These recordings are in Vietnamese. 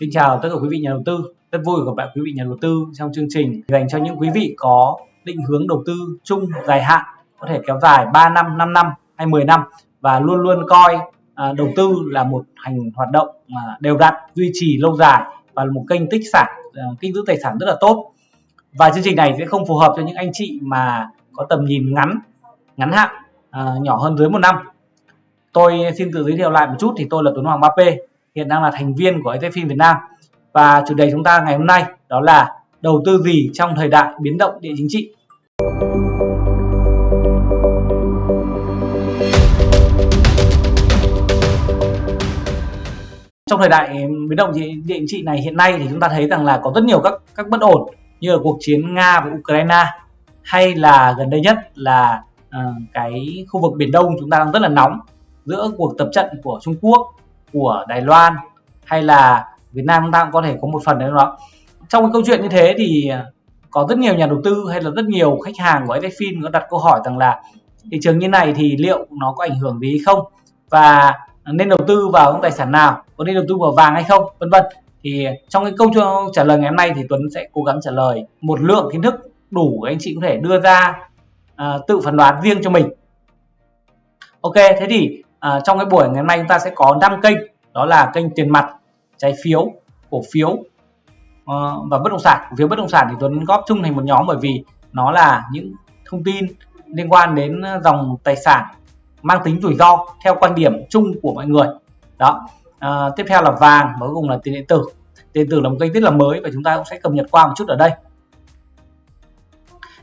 Xin chào tất cả quý vị nhà đầu tư. Rất vui gặp lại quý vị nhà đầu tư trong chương trình dành cho những quý vị có định hướng đầu tư chung dài hạn, có thể kéo dài 3 năm, 5 năm hay 10 năm và luôn luôn coi à, đầu tư là một hành hoạt động mà đều đặn, duy trì lâu dài và là một kênh tích sản, à, kênh giữ tài sản rất là tốt. Và chương trình này sẽ không phù hợp cho những anh chị mà có tầm nhìn ngắn, ngắn hạn, à, nhỏ hơn dưới một năm. Tôi xin tự giới thiệu lại một chút thì tôi là Tuấn Hoàng 3P hiện đang là thành viên của EZFIN Việt Nam. Và chủ đề chúng ta ngày hôm nay đó là đầu tư gì trong thời đại biến động địa chính trị. Trong thời đại biến động địa chính trị này hiện nay thì chúng ta thấy rằng là có rất nhiều các các bất ổn như là cuộc chiến Nga và Ukraine hay là gần đây nhất là uh, cái khu vực biển Đông chúng ta đang rất là nóng giữa cuộc tập trận của Trung Quốc của Đài Loan hay là Việt Nam chúng ta cũng có thể có một phần đấy đó trong cái câu chuyện như thế thì à, có rất nhiều nhà đầu tư hay là rất nhiều khách hàng của SFIN có đặt câu hỏi rằng là thị trường như này thì liệu nó có ảnh hưởng gì không? Và nên đầu tư vào những tài sản nào? Có nên đầu tư vào vàng hay không? Vân vân. Thì trong cái câu trả lời ngày hôm nay thì Tuấn sẽ cố gắng trả lời một lượng kiến thức đủ anh chị có thể đưa ra à, tự phán đoán riêng cho mình. Ok thế thì à, trong cái buổi ngày hôm nay chúng ta sẽ có 5 kênh đó là kênh tiền mặt trái phiếu cổ phiếu uh, và bất động sản. Cổ phiếu bất động sản thì Tuấn góp chung thành một nhóm bởi vì nó là những thông tin liên quan đến ờ, dòng tài sản mang tính rủi ro theo quan điểm chung của mọi người. Đó. À, tiếp theo là vàng và cuối cùng là tiền điện tử. Tiền điện tử là một kênh rất là mới và chúng ta cũng sẽ cập nhật qua một chút ở đây.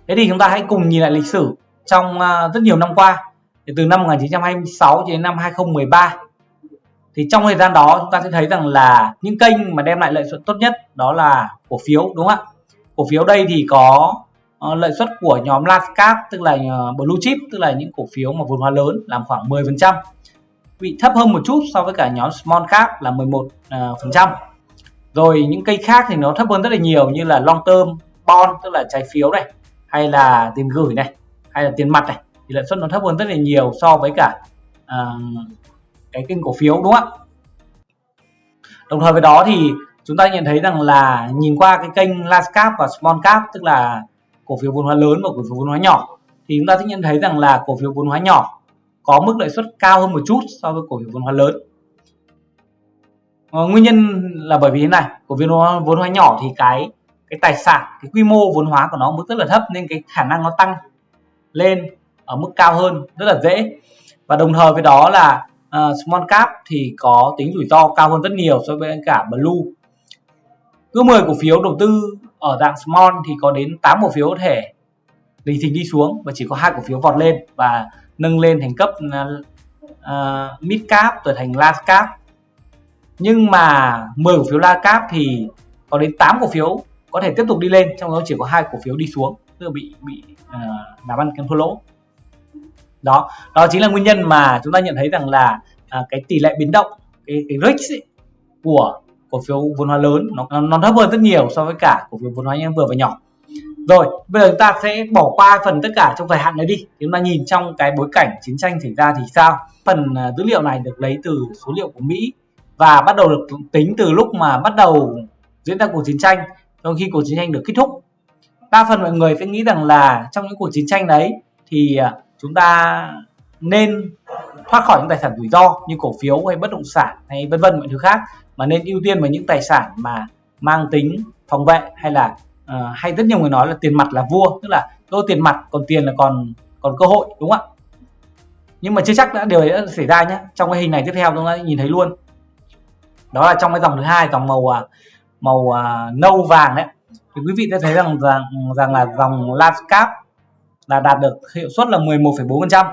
Thế thì chúng ta hãy cùng nhìn lại lịch sử trong uh, rất nhiều năm qua thì từ năm 1926 đến năm 2013 thì trong thời gian đó chúng ta sẽ thấy rằng là những kênh mà đem lại lợi nhuận tốt nhất đó là cổ phiếu đúng không ạ? Cổ phiếu đây thì có uh, lợi suất của nhóm large cap tức là uh, blue chip tức là những cổ phiếu mà vốn hóa lớn làm khoảng 10% bị thấp hơn một chút so với cả nhóm small cap là 11 uh, ờ, phần trăm. Rồi những cây khác thì nó thấp hơn rất là nhiều như là long term bond tức là trái phiếu này hay là tiền gửi này hay là tiền mặt này thì lợi suất nó thấp hơn rất là nhiều so với cả uh, cái kênh cổ phiếu đúng không ạ? Đồng thời với đó thì chúng ta nhận thấy rằng là nhìn qua cái kênh large cap và small cap tức là cổ phiếu vốn hóa lớn và cổ phiếu vốn hóa nhỏ thì chúng ta sẽ nhận thấy rằng là cổ phiếu vốn hóa nhỏ có mức lợi suất cao hơn một chút so với cổ phiếu vốn hóa lớn. Ờ, nguyên nhân là bởi vì thế này cổ phiếu vốn hóa nhỏ thì cái cái tài sản cái quy mô vốn hóa của nó mức rất là thấp nên cái khả năng nó tăng lên ở mức cao hơn rất là dễ. Và đồng thời với đó là uh, small cap thì có tính rủi ro cao hơn rất nhiều so với cả blue. Cứ 10 cổ phiếu đầu tư ở dạng small thì có đến 8 cổ phiếu có thể lình thình đi xuống và chỉ có hai cổ phiếu vọt lên và nâng lên thành cấp uh, mid cap rồi thành large cap. Nhưng mà 10 cổ phiếu large cap thì có đến 8 cổ phiếu có thể tiếp tục đi lên trong đó chỉ có hai cổ phiếu đi xuống tức là bị bị uh, làm ăn kém thua lỗ đó đó chính là nguyên nhân mà chúng ta nhận thấy rằng là à, cái tỷ lệ biến động cái cái risk ấy, của cổ phiếu vốn hóa lớn nó nó thấp hơn rất nhiều so với cả cổ phiếu vốn hóa vừa và nhỏ. Rồi bây giờ chúng ta sẽ bỏ qua phần tất cả trong thời hạn đấy đi. Chúng ta nhìn trong cái bối cảnh chiến tranh xảy ra thì sao? Phần à, dữ liệu này được lấy từ số liệu của Mỹ và bắt đầu được tính từ lúc mà bắt đầu diễn ra cuộc chiến tranh. Trong khi cuộc chiến tranh được kết thúc đa phần mọi người sẽ nghĩ rằng là trong những cuộc chiến tranh đấy thì à, chúng ta nên thoát khỏi những tài sản rủi ro như cổ phiếu hay bất động sản hay vân vân mọi thứ khác mà nên ưu tiên vào những tài sản mà mang tính phòng vệ hay là uh, hay rất nhiều người nói là tiền mặt là vua tức là tôi tiền mặt còn tiền là còn còn cơ hội đúng không ạ? Nhưng mà chưa chắc đã điều ấy đã xảy ra nhé trong cái hình này tiếp theo chúng ta nhìn thấy luôn. Đó là trong cái dòng thứ hai dòng màu ờ, màu uh, nâu vàng đấy. Thì quý vị sẽ thấy rằng rằng rằng là dòng large cap là đạt được hiệu suất là 11,4%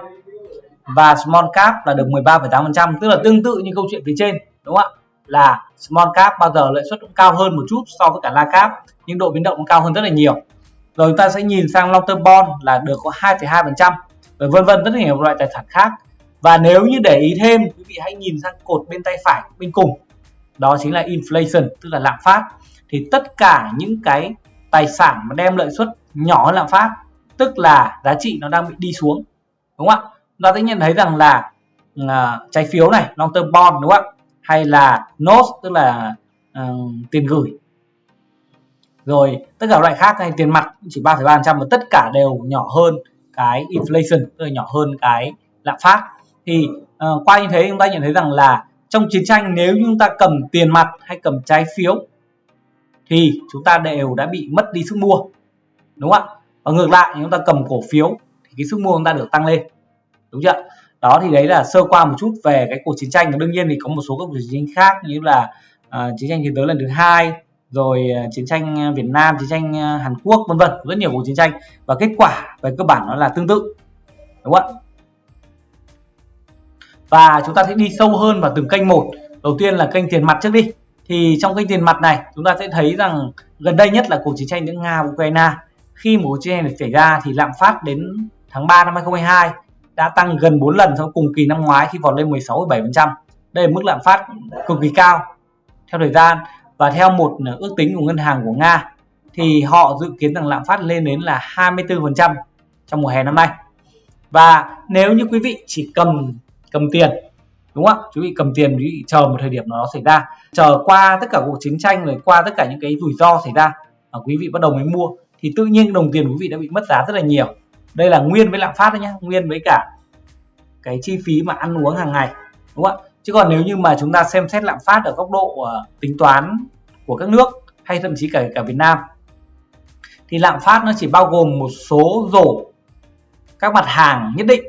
và small cap là được 13,8% tức là tương tự như câu chuyện phía trên đúng không ạ? Là small cap bao giờ lợi suất cũng cao hơn một chút so với cả large cap nhưng độ biến động cũng cao hơn rất là nhiều. Rồi chúng ta sẽ nhìn sang long term bond là được có 2,2% rồi vân vân rất là nhiều loại tài sản khác. Và nếu như để ý thêm quý vị hãy nhìn sang cột bên tay phải bên cùng. Đó chính là inflation tức là lạm phát. Thì tất cả những cái tài sản mà đem lợi suất nhỏ hơn lạm phát tức là giá trị nó đang bị đi xuống đúng không ạ? Ta sẽ nhận thấy rằng là uh, trái phiếu này long term bond đúng không ạ? Hay là notes tức là uh, tiền gửi. Rồi tất cả loại khác hay tiền mặt chỉ 3,3% và tất cả đều nhỏ hơn cái inflation tức là nhỏ hơn cái lạm phát. Thì uh, qua như thế chúng ta nhận thấy rằng là trong chiến tranh nếu chúng ta cầm tiền mặt hay cầm trái phiếu thì chúng ta đều đã bị mất đi sức mua đúng không ạ? Và ngược lại chúng ta cầm cổ phiếu thì cái sức mua chúng ta được tăng lên. Đúng chưa đó thì đấy là sơ qua một chút về cái cuộc chiến tranh. Và đương nhiên thì có một số các cuộc chiến tranh khác như là uh, chiến tranh thế giới lần thứ hai rồi uh, chiến tranh Việt Nam chiến tranh uh, Hàn Quốc vân vân. Rất nhiều cuộc chiến tranh. Và kết quả về cơ bản nó là tương tự. Đúng không ạ? Và chúng ta sẽ đi sâu hơn vào từng kênh một. Đầu tiên là kênh tiền mặt trước đi. Thì trong kênh tiền mặt này chúng ta sẽ thấy rằng gần đây nhất là cuộc chiến tranh giữa Nga và Ukraine khi mà chị em này xảy ra thì lạm phát đến tháng 3 năm 2022 đã tăng gần 4 lần so với cùng kỳ năm ngoái khi vọt lên 16,7%. Đây là mức lạm phát cực kỳ cao theo thời gian và theo một à, ước tính của ngân hàng của Nga thì họ dự kiến rằng lạm phát lên đến là 24% trong mùa hè năm nay. Và nếu như quý vị chỉ cầm cầm tiền đúng không ạ quý vị cầm tiền quý vị chờ một thời điểm nó xảy ra chờ qua tất cả cuộc chiến tranh rồi qua tất cả những cái rủi ro xảy ra và quý vị bắt đầu mới mua thì tự nhiên đồng tiền của quý vị đã bị mất giá rất là nhiều. Đây là nguyên với lạm phát đấy nhá nguyên với cả cái chi phí mà ăn uống hàng ngày đúng không ạ? Chứ còn nếu như mà chúng ta xem xét lạm phát ở góc độ uh, tính toán của các nước hay thậm chí cả cả Việt Nam thì lạm phát nó chỉ bao gồm một số rổ các mặt hàng nhất định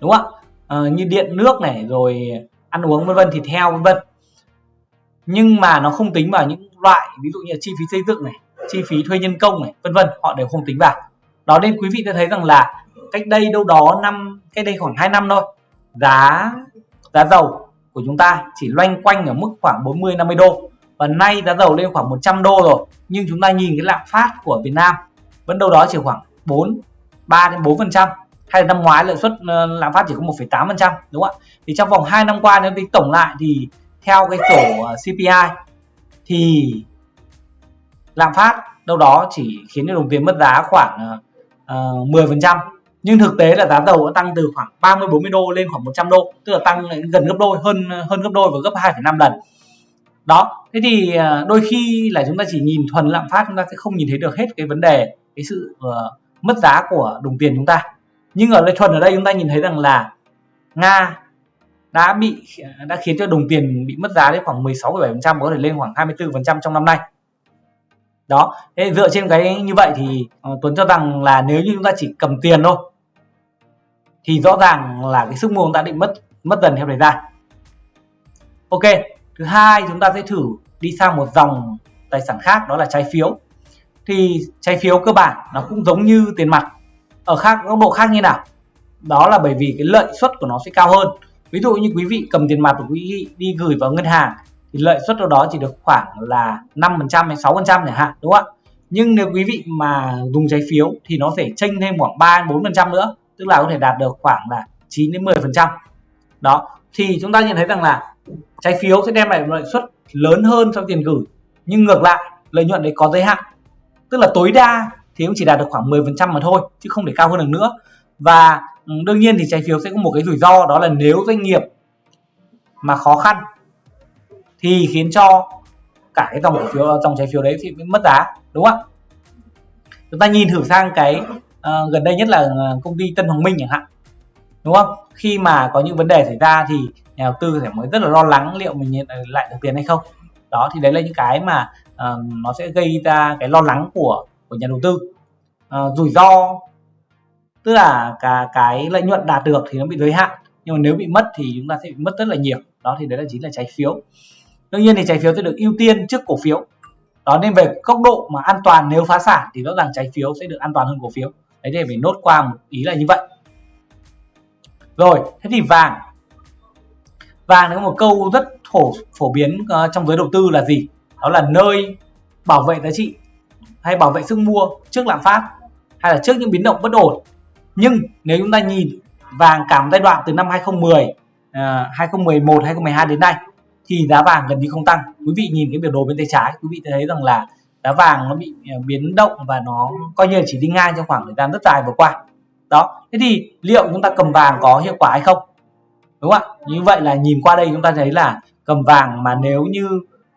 đúng không ạ? Uh, như điện nước này rồi ăn uống vân vân thịt heo vân vân. Nhưng mà nó không tính vào những loại ví dụ như chi phí xây dựng này chi phí thuê nhân công này vân vân họ đều không tính vào. Đó nên quý vị sẽ thấy rằng là cách đây đâu đó năm cách đây khoảng 2 năm thôi giá giá dầu của chúng ta chỉ loanh quanh ở mức khoảng 40 50 đô. Và nay giá dầu lên khoảng 100 đô rồi nhưng chúng ta nhìn cái lạm phát của Việt Nam vẫn đâu đó chỉ khoảng 4 3 đến 4 phần trăm. Hay là năm ngoái lợi suất ờ, lạm phát chỉ có 1,8 phần trăm đúng không ạ? Thì trong vòng 2 năm qua nếu tính tổng lại thì theo cái sổ ờ, CPI thì lạm phát đâu đó chỉ khiến cho đồng tiền mất giá khoảng ờ, ờ, uh, 10% nhưng thực tế là giá dầu đã tăng từ khoảng 30 40 đô lên khoảng 100 đô tức là tăng gần gấp đôi hơn hơn gấp đôi và gấp 2,5 lần. Đó thế thì uh, đôi khi là chúng ta chỉ nhìn thuần lạm phát chúng ta sẽ không nhìn thấy được hết cái vấn đề cái sự uh, mất giá của đồng tiền chúng ta. Nhưng ở đây thuần ở đây chúng ta nhìn thấy rằng là nga đã bị đã khiến cho đồng tiền bị mất giá đến khoảng 16,7% có thể lên khoảng 24% trong năm nay đó. Thế dựa trên cái như vậy thì uh, Tuấn cho rằng là nếu như chúng ta chỉ cầm tiền thôi thì rõ ràng là cái sức mua chúng ta định mất mất dần theo thời gian. Ok thứ hai chúng ta sẽ thử đi sang một dòng tài sản khác đó là trái phiếu. Thì trái phiếu cơ bản nó cũng giống như tiền mặt ở khác góc độ khác như nào? Đó là bởi vì cái lợi suất của nó sẽ cao hơn. Ví dụ như quý vị cầm tiền mặt của quý vị đi gửi vào ngân hàng thì lợi suất đâu đó chỉ được khoảng là 5% hay 6% chẳng hạn, đúng không ạ? Nhưng nếu quý vị mà dùng trái phiếu thì nó sẽ chênh thêm khoảng 3 4% nữa, tức là có thể đạt được khoảng là 9 đến 10% đó, thì chúng ta nhận thấy rằng là trái phiếu sẽ đem lại lợi suất lớn hơn so với tiền gửi, nhưng ngược lại, lợi nhuận đấy có giới hạn. Tức là tối đa thì cũng chỉ đạt được khoảng 10% mà thôi, chứ không thể cao hơn được nữa. Và ừ, đương nhiên thì trái phiếu sẽ có một cái rủi ro, đó là nếu doanh nghiệp mà khó khăn thì khiến cho cả cái dòng cổ phiếu dòng trái phiếu đấy thì mất giá đúng không ạ? Chúng ta nhìn thử sang cái uh, gần đây nhất là ờ, công ty Tân Hoàng Minh chẳng hạn đúng không? Khi mà có những vấn đề xảy ra thì nhà đầu tư sẽ mới rất là lo lắng liệu mình nhận lại được tiền hay không. Đó thì đấy là những cái mà uh, nó sẽ gây ra cái lo lắng của của nhà đầu tư. Uh, rủi ro tức là cả cái lợi nhuận đạt được thì nó bị giới hạn nhưng mà nếu bị mất thì chúng ta sẽ bị mất rất là nhiều. Đó thì đấy là chính là trái phiếu đương nhiên thì trái phiếu sẽ được ưu tiên trước cổ phiếu. Đó nên về góc độ mà an toàn nếu phá sản thì rõ ràng trái phiếu sẽ được an toàn hơn cổ phiếu. Đấy thì mình nốt qua một ý là như vậy. Rồi thế thì vàng. Vàng có một câu rất phổ phổ biến uh, trong giới đầu tư là gì? Đó là nơi bảo vệ giá trị hay bảo vệ sức mua trước lạm phát hay là trước những biến động bất ổn. Nhưng nếu chúng ta nhìn vàng cả một giai đoạn từ năm 2010 uh, 2011 2012 đến nay thì giá vàng gần như không tăng. Quý vị nhìn cái biểu đồ bên tay trái quý vị thấy rằng là giá vàng nó bị à, biến động và nó coi như là chỉ đi ngang trong khoảng thời gian rất dài vừa qua. Đó thế thì liệu chúng ta cầm vàng có hiệu quả hay không? Đúng không ạ? Như vậy là nhìn qua đây chúng ta thấy là cầm vàng mà nếu như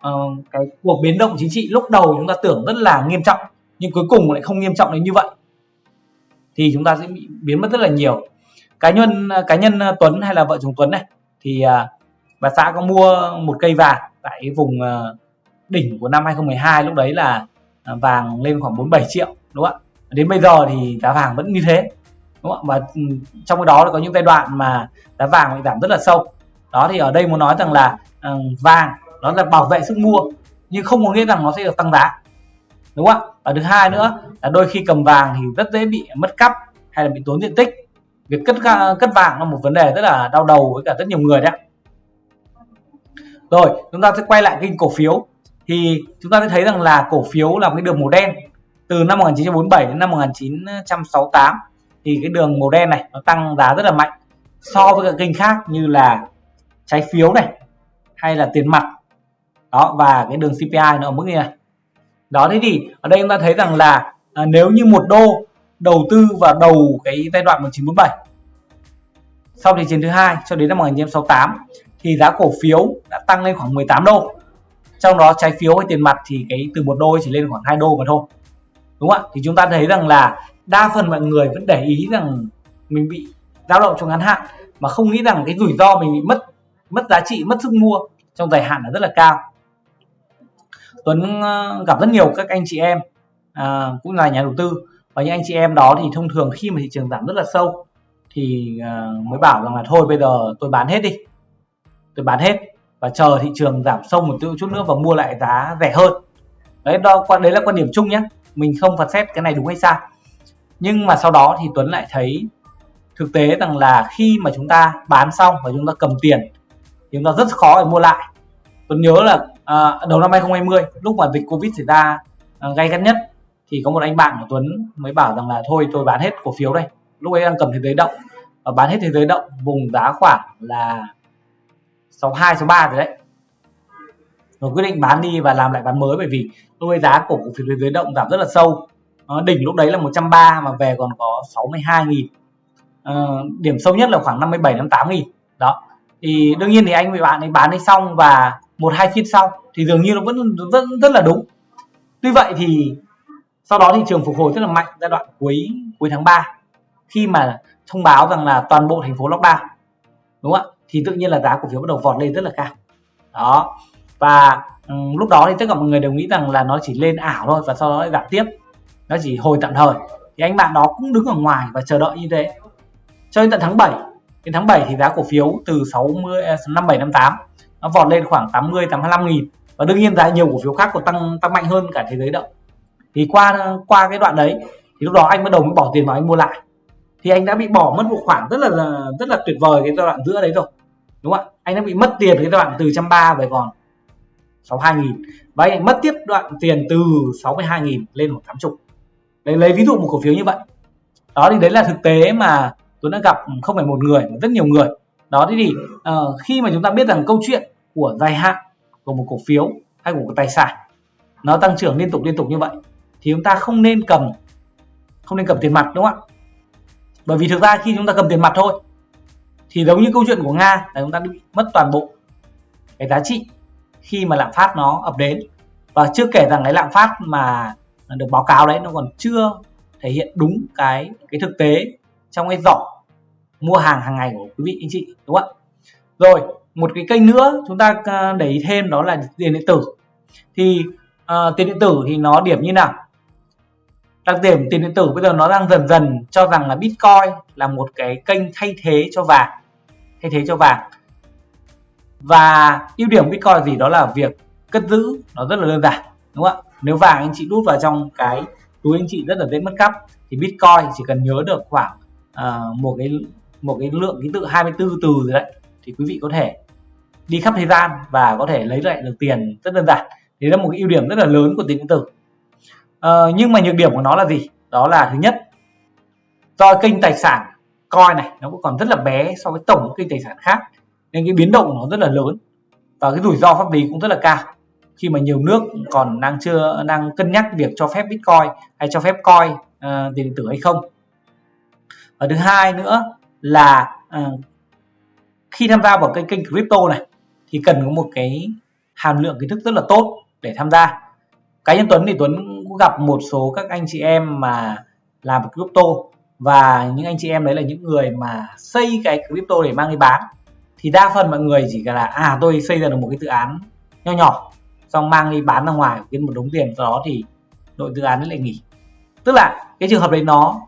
uh, cái cuộc biến động chính trị lúc đầu chúng ta tưởng rất là nghiêm trọng nhưng cuối cùng lại không nghiêm trọng đến như vậy thì chúng ta sẽ bị biến mất rất là nhiều. Cá nhân à, cá nhân à, Tuấn hay là vợ chồng Tuấn này thì uh, và xã có mua một cây vàng tại vùng ờ, đỉnh của năm 2012 lúc đấy là ờ, vàng lên khoảng 47 triệu, đúng không ạ? Đến bây giờ thì giá vàng vẫn như thế, đúng không ạ? Và ừ, trong cái đó có những giai đoạn mà giá vàng bị giảm rất là sâu. Đó thì ở đây muốn nói rằng là ờ, vàng nó là bảo vệ sức mua, nhưng không có nghĩa rằng nó sẽ được tăng giá, đúng không ạ? Và thứ hai nữa là đôi khi cầm vàng thì rất dễ bị mất cắp hay là bị tốn diện tích. Việc cất cất vàng là một vấn đề rất là đau đầu với cả rất nhiều người đấy rồi chúng ta sẽ quay lại kênh cổ phiếu. Thì chúng ta sẽ thấy rằng là cổ phiếu là cái đường màu đen từ năm 1947 đến năm 1968 thì cái đường màu đen này nó tăng giá rất là mạnh so với các kênh khác như là trái phiếu này hay là tiền mặt. Đó và cái đường CPI nó ở mức như này. Đó thế thì ở đây chúng ta thấy rằng là à, nếu như một đô đầu tư vào đầu cái giai đoạn 1947 sau thì chiến thứ hai cho đến năm 1968 thì giá cổ phiếu đã tăng lên khoảng 18 đô. Trong đó trái phiếu hay tiền mặt thì cái từ một đô chỉ lên khoảng 2 đô mà thôi. Đúng không ạ? Thì chúng ta thấy rằng là đa phần mọi người vẫn để ý rằng mình bị dao động trong ngắn hạn mà không nghĩ rằng cái rủi ro mình bị mất mất giá trị mất sức mua trong dài hạn là rất là cao. Tuấn ờ, gặp rất nhiều các anh chị em à, cũng là nhà đầu tư và những anh chị em đó thì thông thường khi mà thị trường giảm rất là sâu thì à, mới bảo rằng là thôi bây giờ tôi bán hết đi tôi bán hết và chờ thị trường giảm sâu một chút nữa và mua lại giá rẻ hơn. Đấy đó đấy là quan điểm chung nhé mình không phán xét cái này đúng hay sai. Nhưng mà sau đó thì Tuấn lại thấy thực tế rằng là khi mà chúng ta bán xong và chúng ta cầm tiền thì chúng ta rất khó để mua lại. Tuấn nhớ là à, đầu năm 2020 lúc mà dịch Covid xảy ra à, gay gắt nhất thì có một anh bạn của Tuấn mới bảo rằng là thôi tôi bán hết cổ phiếu đây. Lúc ấy đang cầm thế giới động và bán hết thế giới động vùng giá khoảng là 62 63 rồi đấy. Rồi quyết định bán đi và làm lại bán mới bởi vì lúc ấy giá cổ phiếu thế giới động giảm rất là sâu. À, đỉnh lúc đấy là 130 mà về còn có 62 nghìn. À, điểm sâu nhất là khoảng 57 58 nghìn. Đó. Thì đương nhiên thì anh bị bạn ấy bán đi xong và một hai phiên sau thì dường như nó vẫn rất rất là đúng. Tuy vậy thì sau đó thị trường phục hồi rất là mạnh giai đoạn cuối cuối tháng 3 khi mà thông báo rằng là toàn bộ thành phố lockdown. Đúng không ạ? Thì tự nhiên là giá cổ phiếu bắt đầu vọt lên rất là cao. Đó. Và um, lúc đó thì tất cả mọi người đều nghĩ rằng là nó chỉ lên ảo thôi và sau đó lại giảm tiếp. Nó chỉ hồi tạm thời. Thì anh bạn đó cũng đứng ở ngoài và chờ đợi như thế. Cho đến tận tháng 7 đến tháng 7 thì giá cổ phiếu từ 60 57 58 nó vọt lên khoảng 80 85 nghìn. Và đương nhiên giá nhiều cổ phiếu khác còn tăng tăng mạnh hơn cả thế giới động thì qua qua cái đoạn đấy thì lúc đó anh bắt đầu mới bỏ tiền vào anh mua lại. Thì anh đã bị bỏ mất một khoản rất là rất là tuyệt vời cái giai đoạn giữa đấy rồi đúng không ạ? Anh đã bị mất tiền cái đoạn từ trăm ba về còn 62.000 và anh mất tiếp đoạn tiền từ 62.000 lên một 80 đấy lấy ví dụ một cổ phiếu như vậy. Đó thì đấy là thực tế mà tôi đã gặp không phải một người mà rất nhiều người. Đó thì uh, khi mà chúng ta biết rằng câu chuyện của dài hạn của một cổ phiếu hay của một tài sản nó tăng trưởng liên tục liên tục như vậy thì chúng ta không nên cầm không nên cầm tiền mặt đúng không ạ? Bởi vì thực ra khi chúng ta cầm tiền mặt thôi thì giống như câu chuyện của nga là chúng ta bị mất toàn bộ cái giá trị khi mà lạm phát nó ập đến. Và chưa kể rằng cái lạm phát mà được báo cáo đấy nó còn chưa thể hiện đúng cái cái thực tế trong cái giỏ mua hàng hàng ngày của quý vị anh chị đúng không ạ? Rồi một cái kênh nữa chúng ta à, để ý thêm đó là tiền điện tử. Thì uh, tiền điện tử thì nó điểm như nào? Đặc điểm tiền điện tử bây giờ nó đang dần dần cho rằng là bitcoin là một cái kênh thay thế cho vàng thay thế cho vàng. Và ưu điểm bitcoin là gì đó là việc cất giữ nó rất là đơn giản đúng không ạ? Nếu vàng anh chị đút vào trong cái túi anh chị rất là dễ mất cắp thì bitcoin chỉ cần nhớ được khoảng uh, một cái một cái lượng ký tự 24 từ rồi đấy thì quý vị có thể đi khắp thế gian và có thể lấy lại được tiền rất đơn giản. Thì là một cái ưu điểm rất là lớn của tiền điện tử. Uh, nhưng mà nhược điểm của nó là gì? Đó là thứ nhất do kênh tài sản coi này nó cũng còn rất là bé so với tổng kinh tài sản khác. Nên cái biến động của nó rất là lớn và cái rủi ro pháp lý cũng rất là cao. Khi mà nhiều nước còn đang chưa đang cân nhắc việc cho phép bitcoin hay cho phép coi uh, tiền ờ, điện tử hay không. Và thứ hai nữa là uh, khi tham gia vào kênh kênh crypto này thì cần có một cái hàm lượng kiến thức rất là tốt để tham gia. Cá nhân Tuấn thì Tuấn cũng gặp một số các anh chị em mà làm crypto và những anh chị em đấy là những người mà xây cái crypto để mang đi bán. Thì đa phần mọi người chỉ là à tôi xây ra được một cái dự án nho nhỏ xong mang đi bán ra ngoài kiếm một đống tiền sau đó thì đội dự án ấy lại nghỉ. Tức là cái trường hợp đấy nó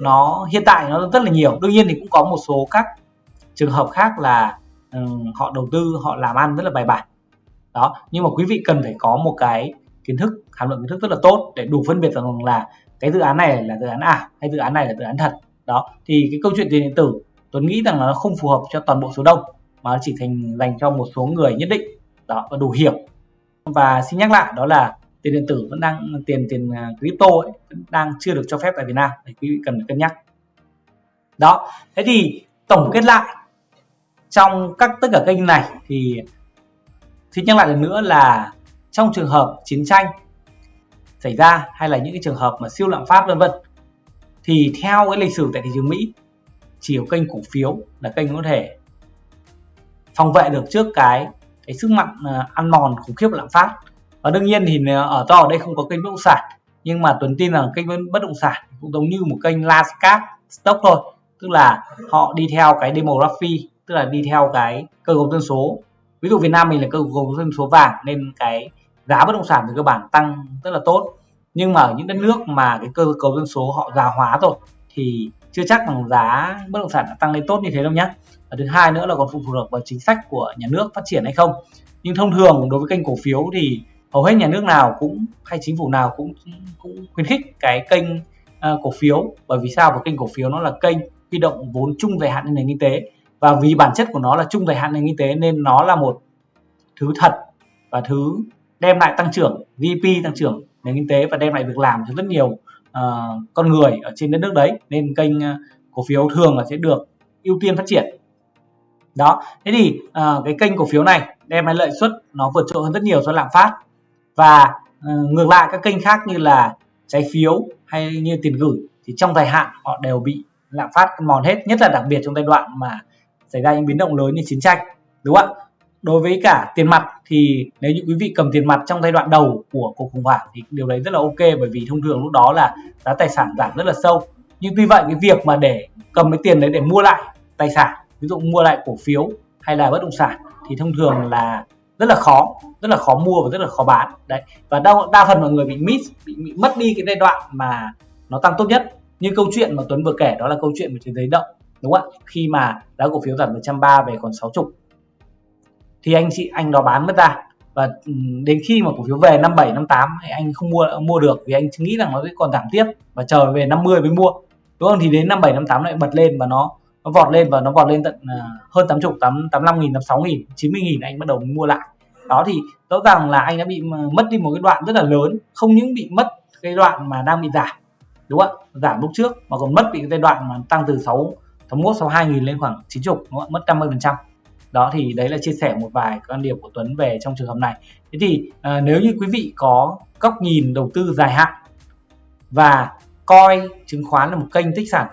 nó hiện tại nó rất là nhiều. Đương nhiên thì cũng có một số các trường hợp khác là um, họ đầu tư họ làm ăn rất là bài bản. Đó nhưng mà quý vị cần phải có một cái kiến thức hàm lượng kiến thức rất là tốt để đủ phân biệt rằng là cái dự án này là dự án ảo hay dự án này là dự án thật. Đó thì cái câu chuyện tiền điện tử Tuấn nghĩ rằng là nó không phù hợp cho toàn bộ số đông mà nó chỉ thành dành cho một số người nhất định. Đó và đủ hiểu và xin nhắc lại đó là tiền điện tử vẫn đang tiền tiền à, crypto ấy, vẫn đang chưa được cho phép tại Việt Nam. Thì quý vị cần cân nhắc. Đó thế thì tổng kết lại trong các tất cả kênh này thì xin nhắc lại lần nữa là trong trường hợp chiến tranh xảy ra hay là những cái trường hợp mà siêu lạm phát, vân vân. Thì theo cái lịch sử tại thị trường Mỹ, chỉ có kênh cổ phiếu là kênh có thể phòng vệ được trước cái cái sức mạnh à, ăn mòn khủng khiếp lạm phát. Và đương nhiên thì ở to ở đây không có kênh bất động sản, nhưng mà Tuấn tin rằng kênh bất động sản cũng giống như một kênh last stock thôi, tức là họ đi theo cái demography, tức là đi theo cái cơ cấu dân số. Ví dụ Việt Nam mình là cơ cấu dân số vàng nên cái giá bất động sản về cơ bản tăng rất là tốt. Nhưng mà ở những đất nước mà cái cơ cấu dân số họ già hóa rồi thì chưa chắc rằng giá bất động sản đã tăng lên tốt như thế đâu nhé và thứ hai nữa là còn phụ thuộc vào chính sách của nhà nước phát triển hay không. Nhưng thông thường đối với kênh cổ phiếu thì hầu hết nhà nước nào cũng hay chính phủ nào cũng cũng khuyến khích cái kênh uh, cổ phiếu. Bởi vì sao? Bởi kênh cổ phiếu nó là kênh huy động vốn chung dài hạn lên nền kinh tế. Và vì bản chất của nó là chung dài hạn nền kinh tế nên nó là một thứ thật và thứ đem lại tăng trưởng GDP tăng trưởng nền kinh tế và đem lại việc làm cho rất nhiều uh, con người ở trên đất nước đấy. Nên kênh uh, cổ phiếu thường là sẽ được ưu tiên phát triển. Đó thế thì uh, cái kênh cổ phiếu này đem lại lợi suất nó vượt trội hơn rất nhiều so với lạm phát. Và uh, ngược lại các kênh khác như là trái phiếu hay như tiền gửi thì trong dài hạn họ đều bị lạm phát mòn hết nhất là đặc biệt trong giai đoạn mà xảy ra những biến động lớn như chiến tranh đúng không ạ? Đối với cả tiền mặt thì nếu như quý vị cầm tiền mặt trong giai đoạn đầu của cuộc khủng hoảng thì điều đấy rất là ok bởi vì thông thường lúc đó là giá tài sản giảm rất là sâu. Nhưng tuy vậy cái việc mà để cầm cái tiền đấy để mua lại tài sản ví dụ mua lại cổ phiếu hay là bất động sản thì thông thường là rất là khó rất là khó mua và rất là khó bán. Đấy và đa, đa phần mọi người bị miss bị, bị mất đi cái giai đoạn mà nó tăng tốt nhất. Như câu chuyện mà Tuấn vừa kể đó là câu chuyện về thế giới động đúng không ạ? Khi mà giá cổ phiếu giảm từ 130 về còn 60 thì anh chị, anh đó bán mất ra. Và ừ, đến khi mà cổ phiếu về 57 58 thì anh không mua mua được vì anh nghĩ rằng nó sẽ còn giảm tiếp và chờ về 50 mới mua. Đúng không? Thì đến 57 58 lại bật lên và nó nó vọt lên và nó vọt lên tận à, hơn 80 8 85 nghìn 86 nghìn 90 nghìn anh bắt đầu mua lại. Đó thì rõ ràng là anh đã bị mất đi một cái đoạn rất là lớn, không những bị mất cái đoạn mà đang bị giảm, đúng không ạ? Giảm lúc trước mà còn mất bị cái giai đoạn mà tăng từ 6 61 62 nghìn lên khoảng 90 đúng không? ạ? Mất 50 phần trăm đó thì đấy là chia sẻ một vài quan điểm của Tuấn về trong trường hợp này. Thế thì à, nếu như quý vị có góc nhìn đầu tư dài hạn và coi chứng khoán là một kênh tích sản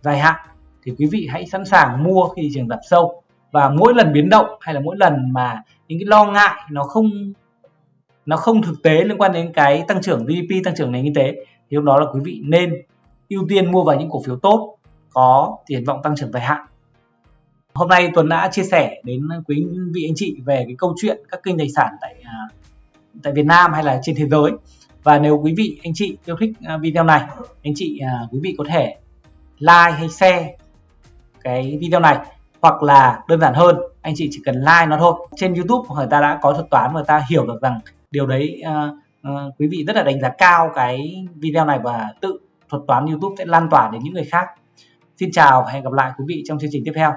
dài hạn thì quý vị hãy sẵn sàng mua khi thị trường giảm sâu. Và mỗi lần biến động hay là mỗi lần mà những cái lo ngại nó không nó không thực tế liên quan đến cái tăng trưởng GDP tăng trưởng nền kinh tế thì lúc đó là quý vị nên ưu tiên mua vào những cổ phiếu tốt có triển vọng tăng trưởng dài hạn hôm nay Tuấn đã chia sẻ đến quý vị anh chị về cái câu chuyện các kênh tài sản tại à, tại Việt Nam hay là trên thế giới. Và nếu quý vị anh chị yêu thích à, video này anh chị à, quý vị có thể like hay share cái video này hoặc là đơn giản hơn anh chị chỉ cần like nó thôi. Trên YouTube người ta đã có thuật toán và ta hiểu được rằng điều đấy uh, uh, quý vị rất là đánh giá cao cái video này và tự thuật toán YouTube sẽ lan tỏa đến những người khác. Xin chào và hẹn gặp lại quý vị trong chương trình tiếp theo.